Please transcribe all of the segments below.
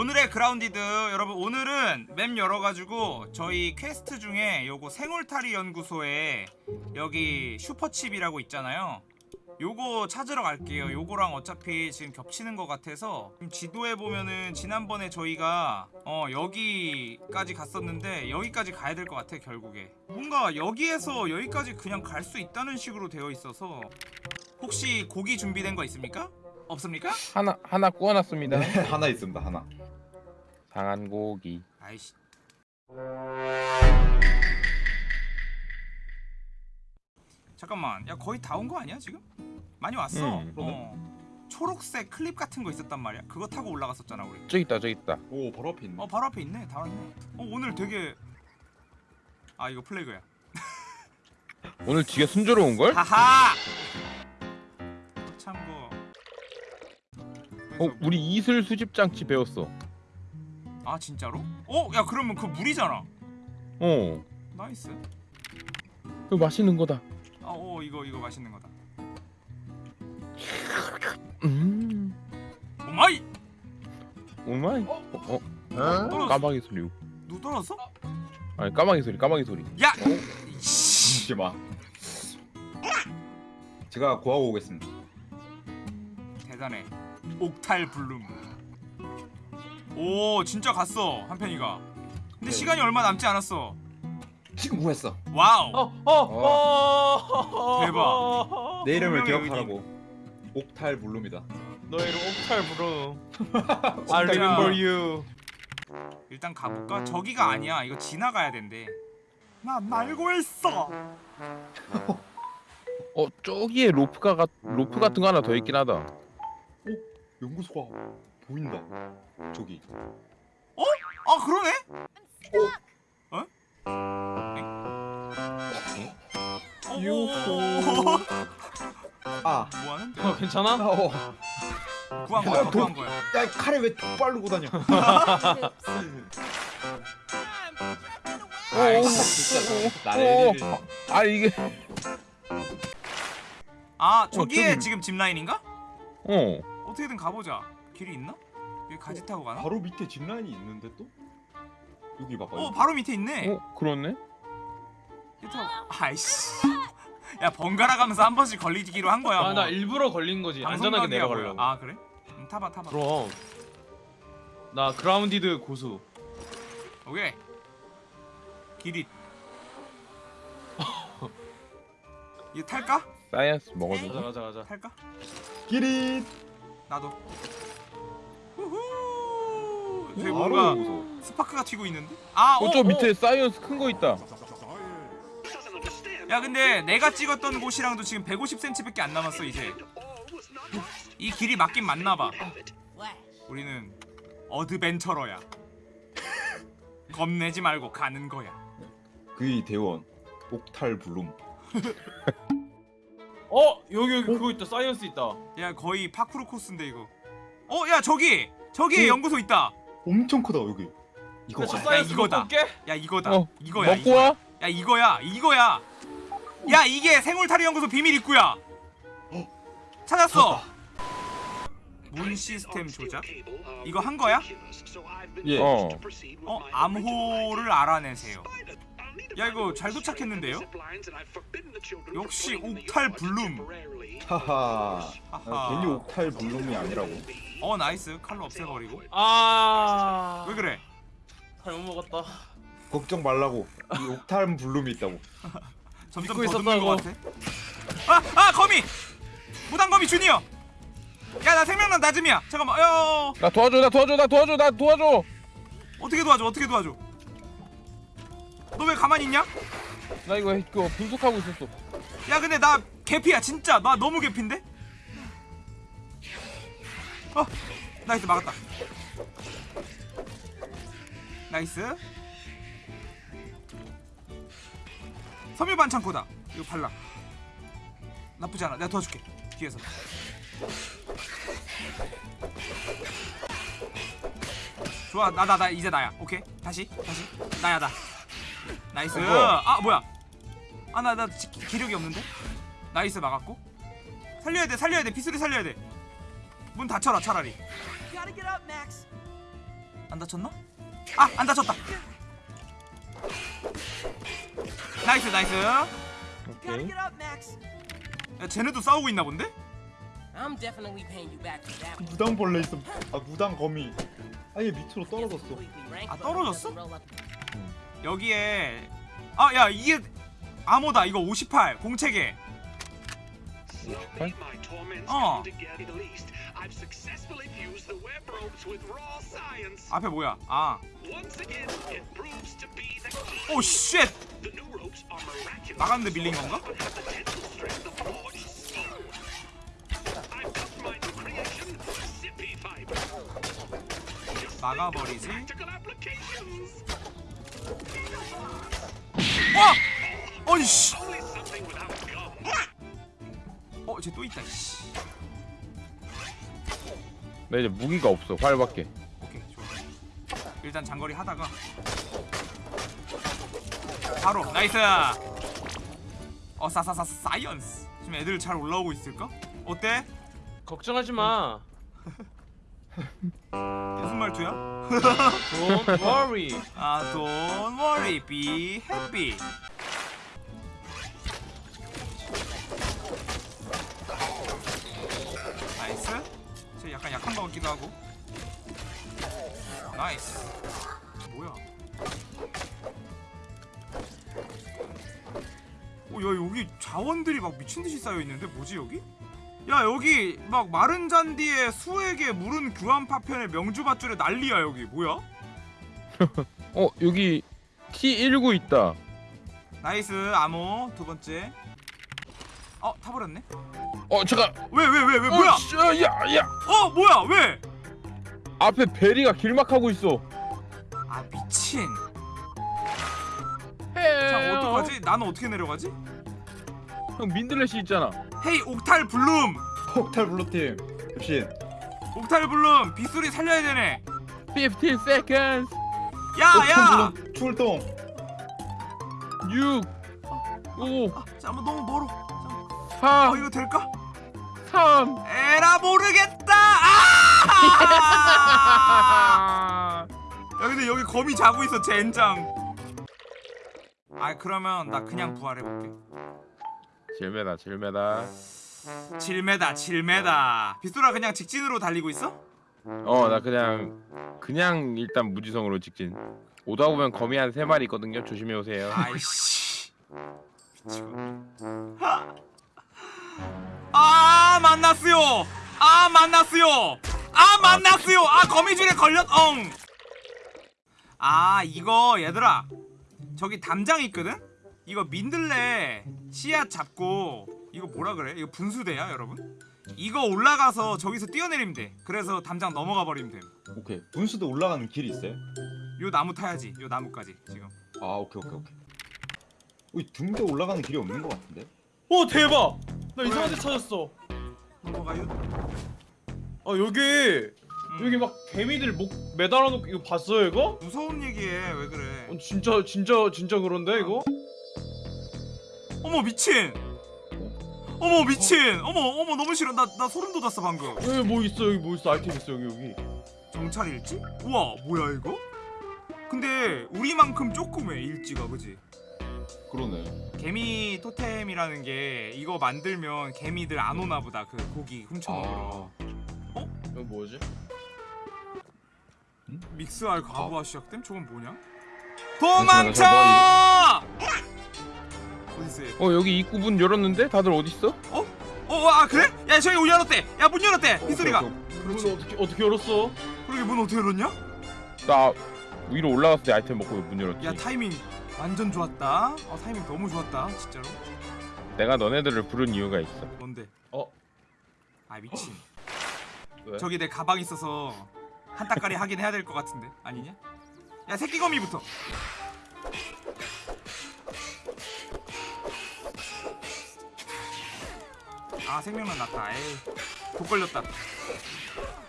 오늘의 그라운디드 여러분 오늘은 map 열어가지고 저희 퀘스트 중에 요거 생울타리 연구소에 여기 슈퍼칩이라고 있잖아요 요거 찾으러 갈게요 요거랑 어차피 지금 겹치는 것 같아서 지금 지도에 보면은 지난번에 저희가 어 여기까지 갔었는데 여기까지 가야 될 것 같아 결국에 뭔가 여기에서 여기까지 그냥 갈 수 있다는 식으로 되어 있어서 혹시 고기 준비된 거 있습니까? 없습니까? 하나 하나 구워놨습니다. 하나 있습니다 하나 상한 고기. 아이씨 잠깐만 야 거의 다 온 거 아니야 지금? 많이 왔어 음. 어 초록색 클립 같은 거 있었단 말이야 그거 타고 올라갔었잖아 우리 저기 있다 저기 있다. 오 바로 앞에 있네 어 바로 앞에 있네 다 왔네 어 오늘 되게 아 이거 플래그야 오늘 뒤가 순조로운 걸? 하하 참고 어 우리 이슬 수집 장치 배웠어. 아 진짜로? 어? 야 그러면 그 물이잖아 어. nice 그 맛있는 거다. 아어 이거 이거 맛있는 거다 음. oh my oh my. 어? 어? 떨어졌어 까마귀 소리. 누 떨어졌어? 아니 까마귀 소리 까마귀 소리. 야! 씨. 잠시만 제가 구하고 오겠습니다 대단해 옥탈 블룸 오 진짜 갔어 한편이가. 근데 네. 시간이 얼마 남지 않았어. 지금 구했어. wow. 어 어 어. 대박. 내 이름을 기억하라고. 옥탈 블룸이다. 너의 이름 옥탈 진짜. I remember you. 일단 가볼까? 저기가 아니야. 이거 지나가야 된대. 난 알고 있어. 어 저기에 로프가 가, 로프 같은 거 하나 더 있긴 하다. 연구소가 보인다 저기 아 그러네? 어? 어? 오, 아뭐 하는데? 어 괜찮아? 아, 어. 구한 거야 야, 구한 거야 야 칼에 왜 톡바르고 다녀 아이씨. 진짜 나를 아 이게 아 저기에 저기. 지금 짚라인인가? 어. 어떻게든 가보자 길이 있나? 여기 가지 타고 가나? 바로 밑에 짚라인이 있는데 또? 여기 봐봐 어 여기. 바로 밑에 있네 어 그렇네. 타고 아이씨 야 번갈아 가면서 한 번씩 걸리기로 한 거야 아 뭐. 나 일부러 걸린 거지 안전하게 내려가려고. 아 그래? 음, 타봐 타봐 그럼 나 그라운디드 고수 오케이 길이 이거 탈까? science 가자 먹어줘. 가자 가자 탈까? 기릿 나도 저기 뭔가 스파크가 튀고 있는데? 아 어, 어저 어. 밑에 science 큰 거 있다. 야 근데 내가 찍었던 곳이랑도 지금 150cm밖에 안 남았어 이제. 이 길이 맞긴 맞나 봐. 우리는 adventurer야. 겁내지 말고 가는 거야. 그의 대원 옥탈 블룸. 어 여기 여기 그거 있다. science 있다. 야 거의 파쿠르 코스인데 이거. 어야 저기! 저기 어? 연구소 있다 엄청 크다 여기 이거. 저 science 이거다. 야 이거다 어, 이거야 먹고 이거야. 와. 야 이거야 이거야 야 이게 생울타리 연구소 비밀 입구야 찾았어 문 시스템 조작 이거 한 거야? 예 어. 어 암호를 알아내세요 야 이거 잘 도착했는데요? 역시 옥탈 블룸 하하. 하하. 아, 괜히 옥탈 블룸이 아니라고? 어 nice. 칼로 없애버리고. 아. 왜 그래? 잘못 먹었다. 걱정 말라고. 이 옥탈 블룸이 있다고. 점점 믿고 더듬는 것. 같아. 아! 아 거미! 무당거미 주니어! 야 나 생명력 낮음이야. 잠깐만. 어 나 도와줘 나 도와줘 나 도와줘 나 도와줘. 어떻게 도와줘? 어떻게 도와줘? 너 왜 가만히 있냐? 나 이거 이거 분석하고 있었어. 야 근데 나 개피야 진짜. 나 너무 개피인데? 어 nice 막았다. nice. 섬유 반 창고다. 이거 발라. 나쁘지 않아. 내가 도와줄게 뒤에서. 좋아 나 나 나 이제 나야. 오케이? 다시 다시. 나야 나. 나이스. 어? 아 뭐야? 아 나 나 기력이 없는데 nice 막았고 살려야 돼 살려야 돼 비수리 살려야 돼문 닫혀라 차라리 Max. 닫혔나? 아안 닫혔다 nice nice 야 오케이. 쟤네도 싸우고 있나 본데? One. 무당 벌레 있어. 아 무당 거미. 아얘 밑으로 떨어졌어. 아, 떨어졌어? 여기에 아 야 이게 암호다 이거 58 공책에 오십팔? My torments Oh. come together at least. I've successfully fused the web ropes with raw science. 앞에 뭐야 아. 오 쉣! 나갔는데 밀린 건가? Forged steel. I've 어, 쟤 또 있다. 씨. 나 이제 무기가 없어. 활밖에. 오케이, 좋아. 일단 장거리 하다가 바로 nice. 어, 사사사 science. 지금 애들 잘 올라오고 있을까? 어때? 걱정하지 마. 무슨 말투야? Don't worry. 아, don't worry, be happy. 약간 약한 것 같기도 하고. nice. 뭐야? 어, 야 여기 자원들이 막 미친 듯이 쌓여 있는데 뭐지 여기? 야 여기 막 마른 잔디에 수액에 물은 규암 파편에 명주 밧줄에 난리야 여기 뭐야? 어 여기 T19 있다. nice 암호 두 번째. 어 타버렸네. 어 잠깐. 왜 왜 왜왜 뭐야? 어, 씨, 야 야. 어 뭐야 왜? 앞에 베리가 길막하고 있어. 아 미친. 해. 자 어떡하지? 나는 어떻게 내려가지? 형 민들레시 있잖아. 헤이 옥탈 블룸. 폭탈 블루팀. 급신. 옥탈 블룸 빗소리 살려야 되네. 15 seconds. 야야. 출동. 6 5 아, 잠깐만 너무 멀어. 잠깐만. 어4 이거 될까? 3 에라 모르겠다. 아! 야 근데 여기 거미 자고 있어 젠장. 아 그러면 나 그냥 부활해 볼게. 질매다 질매다. 7m 7m. 빗소라 그냥 직진으로 달리고 있어? 어 나 그냥 그냥 일단 무지성으로 직진. 오다 보면 거미 한 세 마리 있거든요. 조심해 오세요. 아이씨. 미치겠네. 아 만났어요. 아 만났어요. 아 만났어요. 아 거미줄에 걸렸. 엉. 아 이거 얘들아 저기 담장 있거든. 이거 민들레 씨앗 잡고 이거 뭐라 그래? 이거 분수대야 여러분? 이거 올라가서 저기서 뛰어내리면 돼. 그래서 담장 넘어가 버리면 돼. 오케이. 분수도 올라가는 길이 있어요? 요 나무 타야지. 요 나무까지 지금. 아 오케이 오케이 오케이. 우리 등대 올라가는 길이 없는 것 같은데? 오 대박. 나 이상한 데 찾았어. 넘어가요. 아 여기 음. 여기 막 개미들 목 매달아 놓고 이거 봤어요 이거? 무서운 얘기해. 왜 그래? 어, 진짜 진짜 진짜 그런데 이거? 어머 미친. 어머 미친. 어 머 어머 너무 싫어. 나 나 소름 돋았어 방금. 여기 뭐 있어 여기 뭐 있어 아이템 있어 여기 여기. 정찰 일지? 우와 뭐야 이거? 근데 우리만큼 조그매 일지가 그지? 그러네. 개미 토템이라는 게 이거 만들면 개미들 안 오나 보다 그 고기 훔쳐 먹으러. 이거 뭐지? 믹스할 과부하 시작됨? 저건 뭐냐? 도망쳐! 어 여기 입구 문 열었는데 다들 어디 있어? 어? 어? 아 그래? 야 저기 문 열었대! 야 문 열었대! 빗소리가! 문 어떻게 어떻게 열었어? 그러게 문 어떻게 열었냐? 나 위로 올라갔을 때 아이템 먹고 문 열었지. 야 타이밍 완전 좋았다. 어 타이밍 너무 좋았다 진짜로. 내가 너네들을 부른 이유가 있어. 뭔데? 어? 아 미친. 왜? 저기 내 가방 있어서 한 따까리 하긴 해야 될 것 같은데 아니냐? 야 새끼 거미부터. 아 생명력 났다. 에이 독 걸렸다.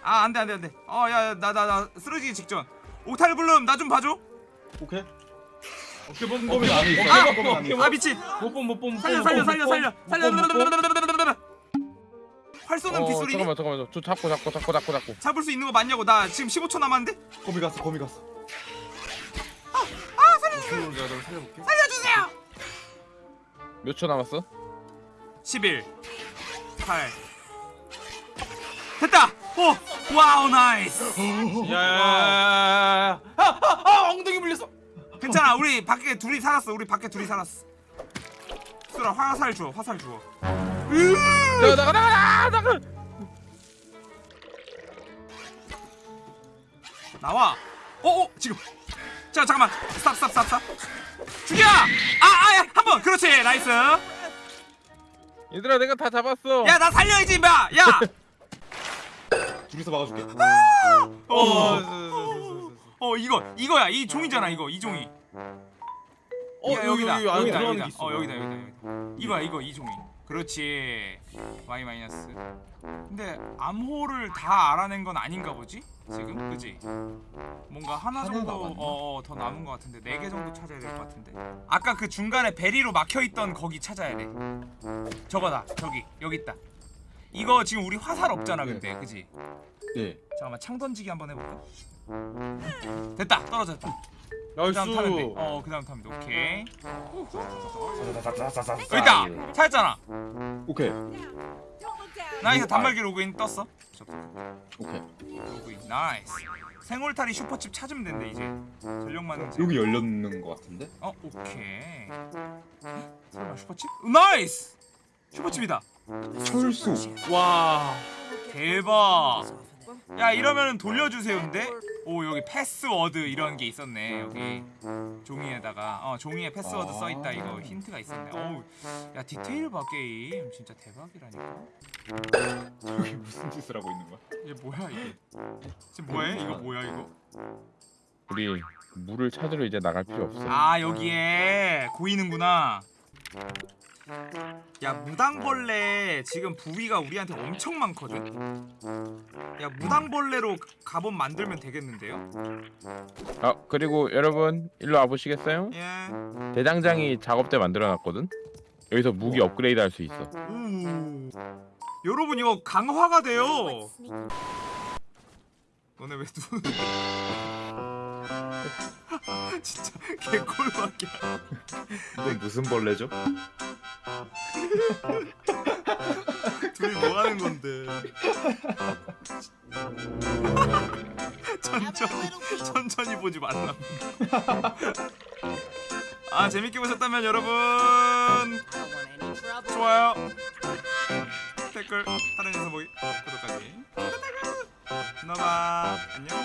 아 안돼 안돼 안돼. 어야 나나나 쓰러지기 직전. 옥탈 블룸 나 좀 봐줘. 오케이. 어깨 범 거미 범 안에 있어. 아! 아 미친. 못봄 못봄 살려 살려 살려 살려 살려. 활 쏘는 어, 기술이니? 잠깐만 잠깐만 저 잡고 잡고 잡고 잡고 잡고 잡을 수 있는 거 맞냐고 나 지금 15초 남았는데? 거미 갔어 거미 갔어 널 살려볼게. 살려주세요! 몇 초 남았어? 11 8 됐다! 오! wow nice! 야야야야야. 아 아 아 엉덩이 물렸어. 괜찮아 우리 밖에 둘이 살았어 우리 밖에 둘이 살았어. 수라 화살 주워 화살 주워. 나가 나가 나가 나가 나와. 어어 지금. 자 잠깐만. stop stop stop stop. 죽여! 아아야 한번. 그렇지 nice. 얘들아 내가 다 잡았어. 야 나 살려야지 임마. 야. 둘이서 막아줄게. 어, 어. 어 이거 이거야. 이 종이잖아 이거. 이 종이. 어 야, 여기다. 여기 여기다 들어가는 여기다. 게 있어. 어 여기다 여기다 여기다. 이거야 이거 이 종이. 그렇지. Y 마이너스. 근데 암호를 다 알아낸 건 아닌가 보지? 지금? 그지? 뭔가 하나 정도? 어, 어, 더 남은 것 같은데. 네 개 정도 찾아야 될 것 같은데. 아까 그 중간에 베리로 막혀 있던 거기 찾아야 돼. 저거다. 저기. 여기 있다. 이거 지금 우리 화살 없잖아 근데. 그지? 네. 잠깐만 창 던지기 한번 해볼까 됐다 떨어졌다 그. 다음 타면 돼 어 그 다음 타면 돼. 오케이. 싸싸싸싸싸. 여기 있다 찾았잖아. 오케이. nice 아. 단말기 로그인 떴어? 오케이. 로그인 nice. 생울타리 슈퍼칩 찾으면 된대 이제. 전력 만능제 여기 열렸는 것 같은데? 어 오케이. 설마 슈퍼칩? nice! 슈퍼칩이다. 철수. 와. 대박. 야 이러면은 돌려주세요인데 오 여기 패스워드 이런 게 있었네 여기. 종이에다가. 어 종이에 패스워드 아. 써있다 이거. 힌트가 있었네. 어우 야 디테일 봐 게임. 진짜 대박이라니까. 여기 무슨 짓을 하고 있는 거야? 이게 뭐야 이게? 지금 뭐해? 이거 뭐야 이거? 우리 물을 찾으러 이제 나갈 필요 없어. 아 여기에 고이는구나 야 무당벌레 지금 부위가 우리한테 엄청 많거든? 야 무당벌레로 갑옷 만들면 되겠는데요? 아 그리고 여러분 일로 와보시겠어요? 예. 대장장이 작업대 만들어놨거든? 여기서 무기 업그레이드 할 수 있어. 오. 여러분 이거 강화가 돼요. 너네 왜 누... 진짜 이건 무슨 벌레죠? 둘이 뭐 하는 건데? 천천히 천천히 보지 말라 아 재밌게 보셨다면 여러분. 좋아요! 댓글 다른 영상 보기 구독하기. 너봐 안녕